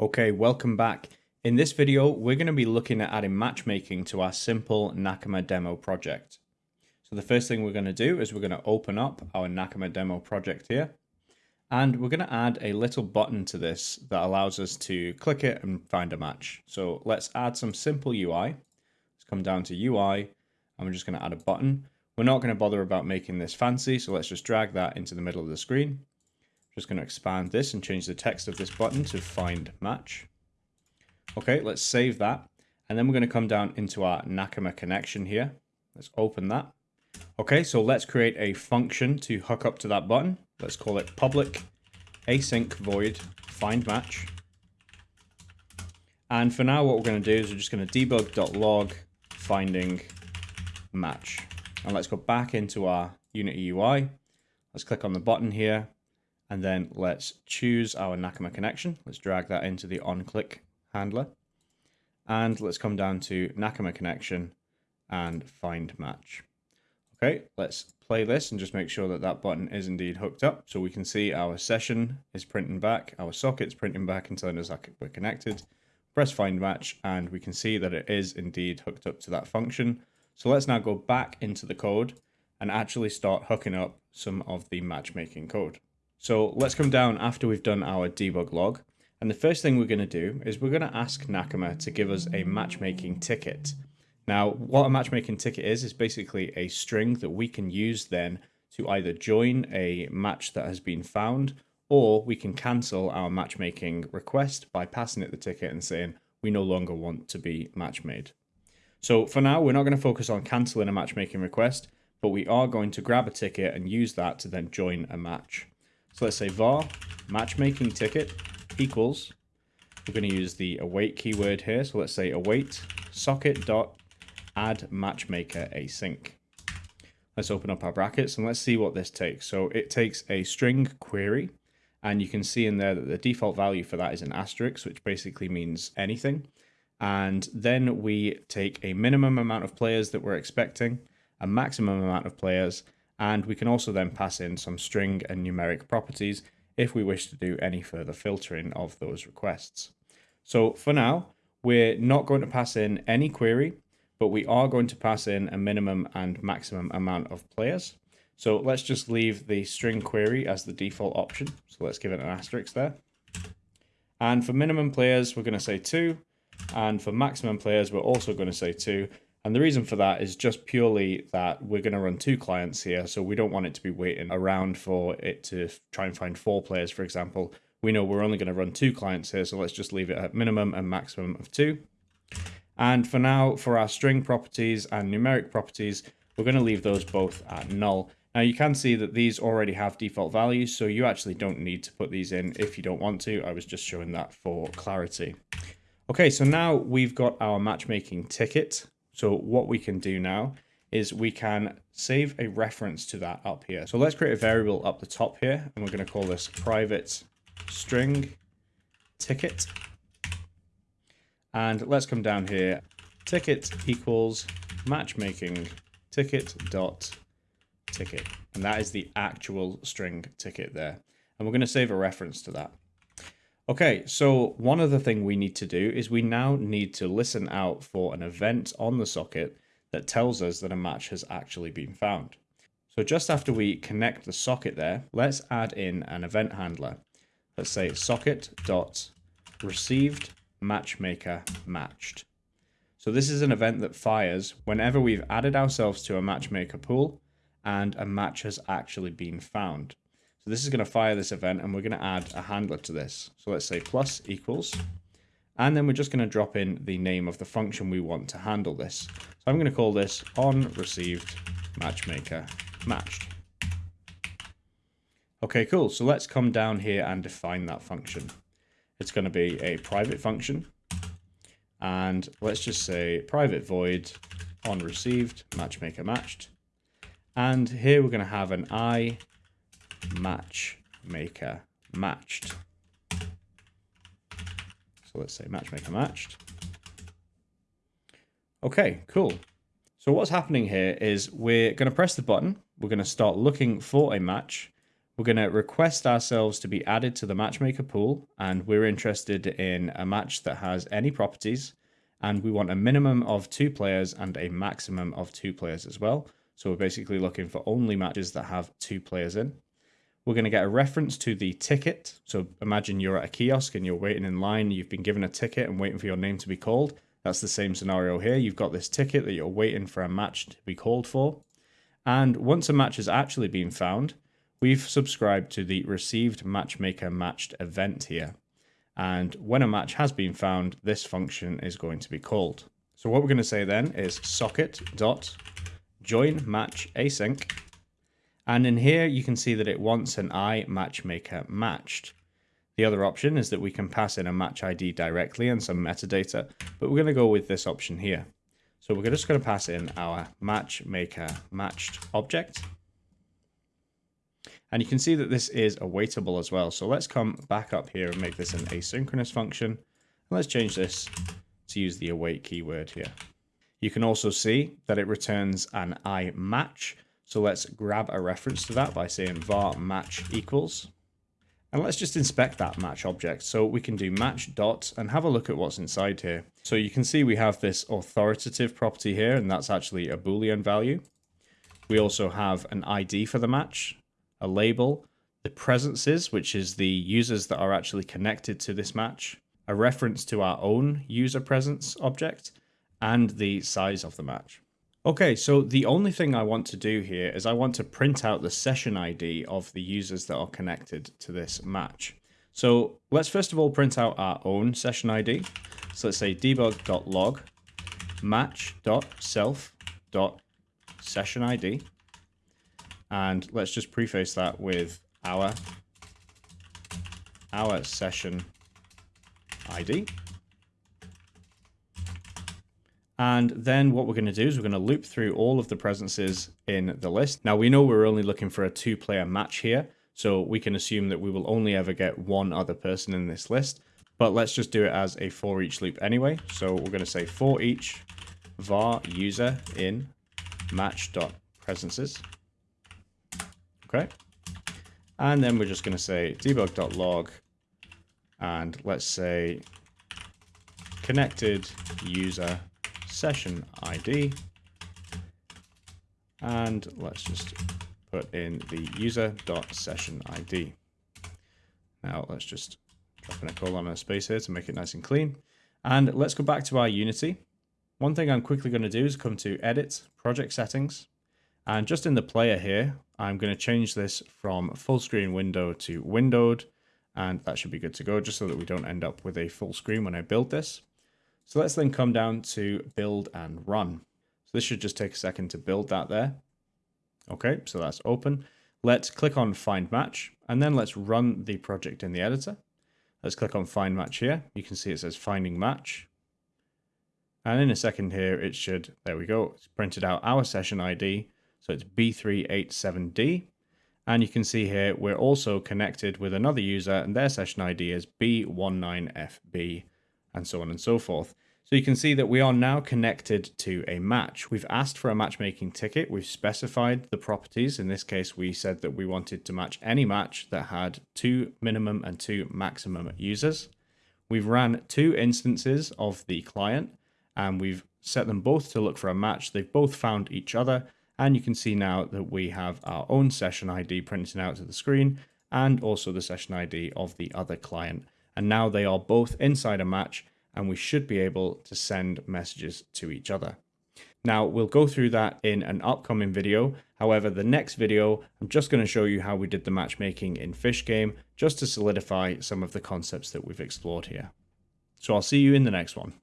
Okay, welcome back. In this video, we're going to be looking at adding matchmaking to our simple Nakama demo project. So the first thing we're going to do is we're going to open up our Nakama demo project here. And we're going to add a little button to this that allows us to click it and find a match. So let's add some simple UI. Let's come down to UI and we're just going to add a button. We're not going to bother about making this fancy, so let's just drag that into the middle of the screen. Just going to expand this and change the text of this button to find match. Okay, let's save that. And then we're going to come down into our Nakama connection here. Let's open that. Okay, so let's create a function to hook up to that button. Let's call it public async void find match. And for now, what we're going to do is we're just going to debug.log finding match. And let's go back into our Unity UI. Let's click on the button here. And then let's choose our Nakama connection. Let's drag that into the on-click handler. And let's come down to Nakama connection and find match. Okay, let's play this and just make sure that that button is indeed hooked up. So we can see our session is printing back, our socket's printing back and telling us that we're connected. Press find match and we can see that it is indeed hooked up to that function. So let's now go back into the code and actually start hooking up some of the matchmaking code. So let's come down after we've done our debug log. And the first thing we're going to do is we're going to ask Nakama to give us a matchmaking ticket. Now, what a matchmaking ticket is, is basically a string that we can use then to either join a match that has been found, or we can cancel our matchmaking request by passing it the ticket and saying, we no longer want to be match made. So for now, we're not going to focus on canceling a matchmaking request, but we are going to grab a ticket and use that to then join a match. So let's say var matchmaking ticket equals, we're going to use the await keyword here. So let's say await socket dot add matchmaker async. Let's open up our brackets and let's see what this takes. So it takes a string query and you can see in there that the default value for that is an asterisk, which basically means anything. And then we take a minimum amount of players that we're expecting, a maximum amount of players, and we can also then pass in some string and numeric properties if we wish to do any further filtering of those requests. So for now, we're not going to pass in any query, but we are going to pass in a minimum and maximum amount of players. So let's just leave the string query as the default option. So let's give it an asterisk there. And for minimum players, we're going to say two. And for maximum players, we're also going to say two. And the reason for that is just purely that we're going to run two clients here. So we don't want it to be waiting around for it to try and find four players, for example. We know we're only going to run two clients here. So let's just leave it at minimum and maximum of two. And for now, for our string properties and numeric properties, we're going to leave those both at null. Now you can see that these already have default values, so you actually don't need to put these in if you don't want to. I was just showing that for clarity. Okay, so now we've got our matchmaking ticket. So what we can do now is we can save a reference to that up here. So let's create a variable up the top here, and we're going to call this private string ticket. And let's come down here. Ticket equals matchmaking ticket dot ticket. And that is the actual string ticket there. And we're going to save a reference to that. Okay, so one other thing we need to do is we now need to listen out for an event on the socket that tells us that a match has actually been found. So just after we connect the socket there, let's add in an event handler. Let's say socket dot received matchmaker matched. So this is an event that fires whenever we've added ourselves to a matchmaker pool and a match has actually been found. This is going to fire this event and we're going to add a handler to this. So let's say plus equals, and then we're just going to drop in the name of the function we want to handle this. So I'm going to call this on received matchmaker matched. Okay, cool. So let's come down here and define that function. It's going to be a private function. And let's just say private void on received matchmaker matched. And here we're going to have an i matchmaker matched. So let's say matchmaker matched. Okay, cool. So what's happening here is we're going to press the button. We're going to start looking for a match. we're going to request ourselves to be added to the matchmaker pool, and we're interested in a match that has any properties, and we want a minimum of two players and a maximum of two players as well. So we're basically looking for only matches that have two players in. We're going to get a reference to the ticket. So imagine you're at a kiosk and you're waiting in line, you've been given a ticket and waiting for your name to be called. That's the same scenario here. You've got this ticket that you're waiting for a match to be called for. And once a match has actually been found, we've subscribed to the received matchmaker matched event here. And when a match has been found, this function is going to be called. So what we're going to say then is socket dot join match async. And in here, you can see that it wants an I matchmaker matched. The other option is that we can pass in a match ID directly and some metadata, but we're going to go with this option here. So we're just going to pass in our matchmaker matched object. And you can see that this is awaitable as well. So let's come back up here and make this an asynchronous function. And let's change this to use the await keyword here. You can also see that it returns an I match. So let's grab a reference to that by saying var match equals. And let's just inspect that match object. So we can do match dot and have a look at what's inside here. So you can see we have this authoritative property here, and that's actually a Boolean value. We also have an ID for the match, a label, the presences, which is the users that are actually connected to this match, a reference to our own user presence object, and the size of the match. Okay, so the only thing I want to do here is I want to print out the session ID of the users that are connected to this match. So let's first of all print out our own session ID. So let's say debug.log match.self.session ID. And let's just preface that with our, our session ID. And then what we're going to do is we're going to loop through all of the presences in the list. Now we know we're only looking for a two player match here. So we can assume that we will only ever get one other person in this list. But let's just do it as a for each loop anyway. So we're going to say for each var user in match.presences. Okay. And then we're just going to say debug.log and let's say connected user session ID. And let's just put in the user.session ID. Now let's just drop in a colon and a space here to make it nice and clean. And let's go back to our Unity. One thing I'm quickly going to do is come to Edit, Project Settings. And just in the player here, I'm going to change this from full screen window to windowed. And that should be good to go, just so that we don't end up with a full screen when I build this. So let's then come down to build and run. So this should just take a second to build that there. Okay, so that's open. Let's click on find match and then let's run the project in the editor. Let's click on find match here. You can see it says finding match. And in a second here, it should, there we go, it's printed out our session ID. So it's B387D. And you can see here, we're also connected with another user and their session ID is B19FB and so on and so forth. So you can see that we are now connected to a match. We've asked for a matchmaking ticket. We've specified the properties. In this case, we said that we wanted to match any match that had two minimum and two maximum users. We've ran two instances of the client and we've set them both to look for a match. They've both found each other. And you can see now that we have our own session ID printed out to the screen and also the session ID of the other client. And now they are both inside a match and we should be able to send messages to each other. Now, we'll go through that in an upcoming video. However, the next video, I'm just going to show you how we did the matchmaking in Fish Game, just to solidify some of the concepts that we've explored here. So I'll see you in the next one.